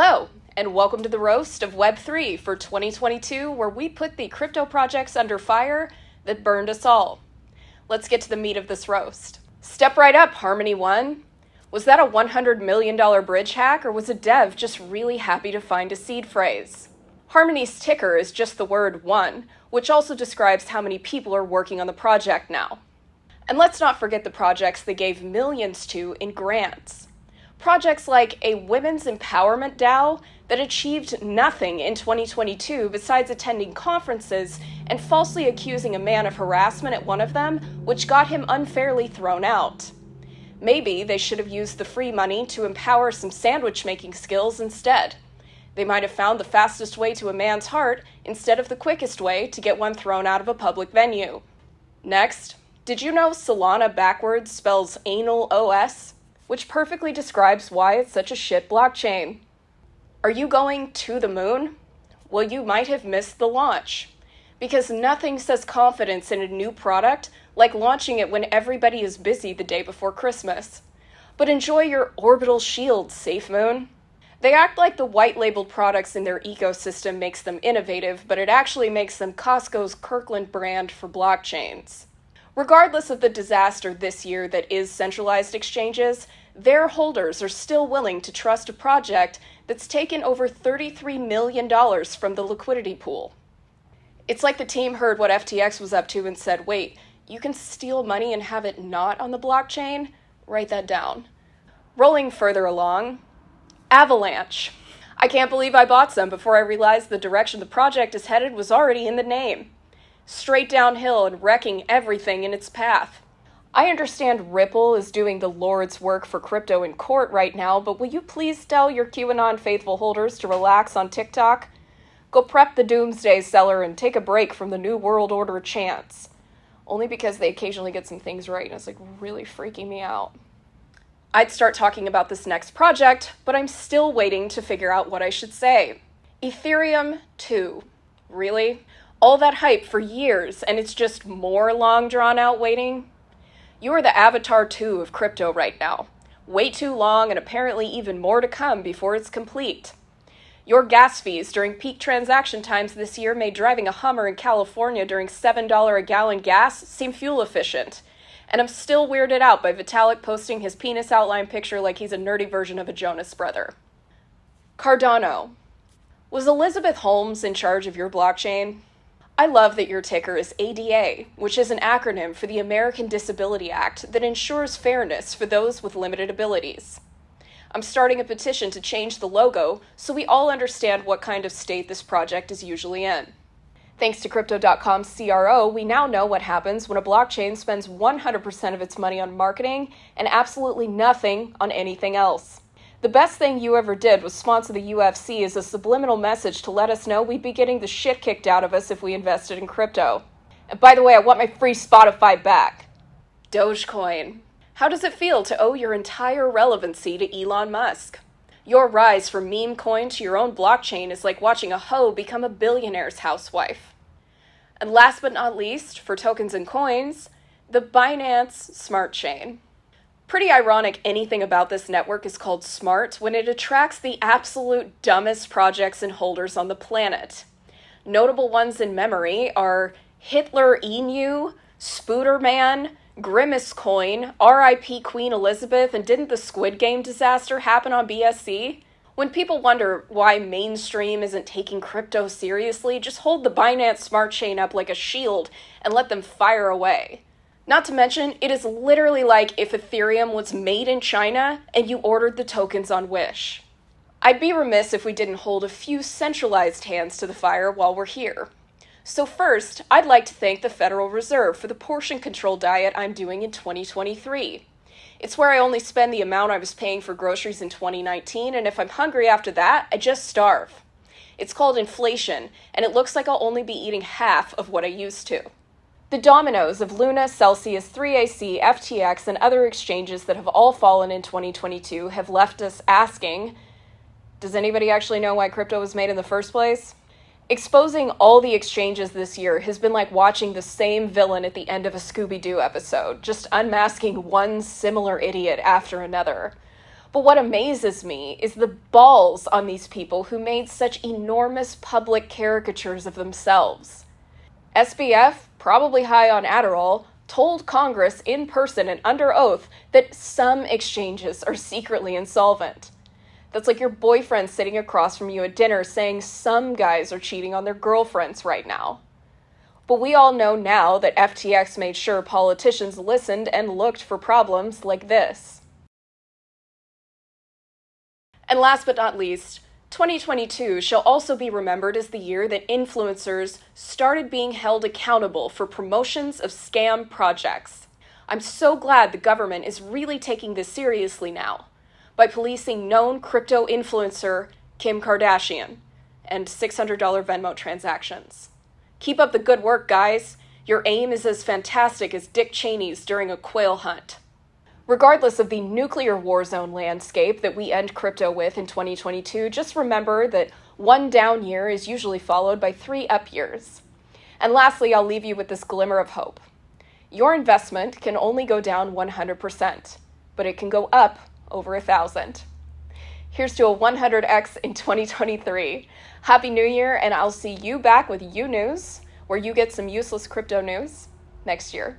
Hello, and welcome to the roast of Web3 for 2022, where we put the crypto projects under fire that burned us all. Let's get to the meat of this roast. Step right up, Harmony One. Was that a $100 million bridge hack, or was a dev just really happy to find a seed phrase? Harmony's ticker is just the word one, which also describes how many people are working on the project now. And let's not forget the projects they gave millions to in grants. Projects like a women's empowerment DAO that achieved nothing in 2022 besides attending conferences and falsely accusing a man of harassment at one of them, which got him unfairly thrown out. Maybe they should have used the free money to empower some sandwich making skills instead. They might have found the fastest way to a man's heart instead of the quickest way to get one thrown out of a public venue. Next, did you know Solana backwards spells anal OS? Which perfectly describes why it's such a shit blockchain. Are you going to the moon? Well, you might have missed the launch. Because nothing says confidence in a new product like launching it when everybody is busy the day before Christmas. But enjoy your orbital shield, SafeMoon. They act like the white labeled products in their ecosystem makes them innovative, but it actually makes them Costco's Kirkland brand for blockchains. Regardless of the disaster this year that is centralized exchanges, their holders are still willing to trust a project that's taken over $33 million from the liquidity pool. It's like the team heard what FTX was up to and said, wait, you can steal money and have it not on the blockchain? Write that down. Rolling further along, Avalanche. I can't believe I bought some before I realized the direction the project is headed was already in the name. Straight downhill and wrecking everything in its path. I understand Ripple is doing the Lord's work for crypto in court right now, but will you please tell your QAnon faithful holders to relax on TikTok? Go prep the doomsday cellar and take a break from the New World Order chants only because they occasionally get some things right and it's like really freaking me out. I'd start talking about this next project, but I'm still waiting to figure out what I should say. Ethereum 2. Really? All that hype for years, and it's just more long drawn out waiting? You are the Avatar 2 of crypto right now. Way too long, and apparently even more to come before it's complete. Your gas fees during peak transaction times this year made driving a Hummer in California during $7 a gallon gas seem fuel efficient. And I'm still weirded out by Vitalik posting his penis outline picture like he's a nerdy version of a Jonas brother. Cardano. Was Elizabeth Holmes in charge of your blockchain? I love that your ticker is ADA, which is an acronym for the American Disability Act that ensures fairness for those with limited abilities. I'm starting a petition to change the logo so we all understand what kind of state this project is usually in. Thanks to Crypto.com CRO, we now know what happens when a blockchain spends 100% of its money on marketing and absolutely nothing on anything else. The best thing you ever did was sponsor the UFC as a subliminal message to let us know we'd be getting the shit kicked out of us if we invested in crypto. And by the way, I want my free Spotify back. Dogecoin. How does it feel to owe your entire relevancy to Elon Musk? Your rise from meme coin to your own blockchain is like watching a hoe become a billionaire's housewife. And last but not least, for tokens and coins, the Binance Smart Chain. Pretty ironic anything about this network is called smart when it attracts the absolute dumbest projects and holders on the planet. Notable ones in memory are Hitler Emu, Spooderman, Grimace Coin, RIP Queen Elizabeth, and didn't the Squid Game disaster happen on BSC? When people wonder why mainstream isn't taking crypto seriously, just hold the Binance Smart Chain up like a shield and let them fire away. Not to mention, it is literally like if Ethereum was made in China and you ordered the tokens on Wish. I'd be remiss if we didn't hold a few centralized hands to the fire while we're here. So, first, I'd like to thank the Federal Reserve for the portion control diet I'm doing in 2023. It's where I only spend the amount I was paying for groceries in 2019, and if I'm hungry after that, I just starve. It's called inflation, and it looks like I'll only be eating half of what I used to. The dominoes of Luna, Celsius, 3AC, FTX, and other exchanges that have all fallen in 2022 have left us asking Does anybody actually know why crypto was made in the first place? exposing all the exchanges this year has been like watching the same villain at the end of a Scooby Doo episode, just unmasking one similar idiot after another. But what amazes me is the balls on these people who made such enormous public caricatures of themselves. SBF, probably high on Adderall, told Congress in person and under oath that some exchanges are secretly insolvent. That's like your boyfriend sitting across from you at dinner saying some guys are cheating on their girlfriends right now. But we all know now that FTX made sure politicians listened and looked for problems like this. And last but not least, 2022 shall also be remembered as the year that influencers started being held accountable for promotions of scam projects. I'm so glad the government is really taking this seriously now by policing known crypto influencer Kim Kardashian and $600 Venmo transactions. Keep up the good work, guys. Your aim is as fantastic as Dick Cheney's during a quail hunt. Regardless of the nuclear war zone landscape that we end crypto with in 2022, just remember that one down year is usually followed by three up years. And lastly, I'll leave you with this glimmer of hope. Your investment can only go down 100%, but it can go up over a thousand. Here's to a 100x in 2023. Happy New Year, and I'll see you back with You News, where you get some useless crypto news next year.